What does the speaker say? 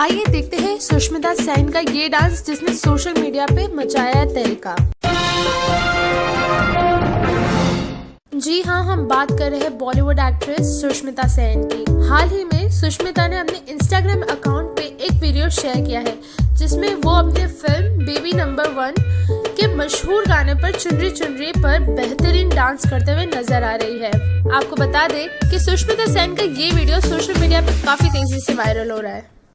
आइए देखते हैं सुष्मिता सेन का ये डांस जिसने सोशल मीडिया पे मचाया तहलका जी हाँ हम बात कर रहे हैं बॉलीवुड एक्ट्रेस सुष्मिता सेन की। हाल ही में सुष्मिता ने अपने इंस्टाग्राम अकाउंट पे एक वीडियो शेयर किया है, जिसमें वो अपने फ़िल्म बेबी नंबर वन के मशहूर गाने पर चुनरी चुनरी पर बेहतरीन डांस करते हुए नज़र आ रही है। आपको बता दें कि सुष्मिता सेन का ये वीडियो सोशल मीडिया पर काफ़ी तेज़ी से वायरल हो रहा है।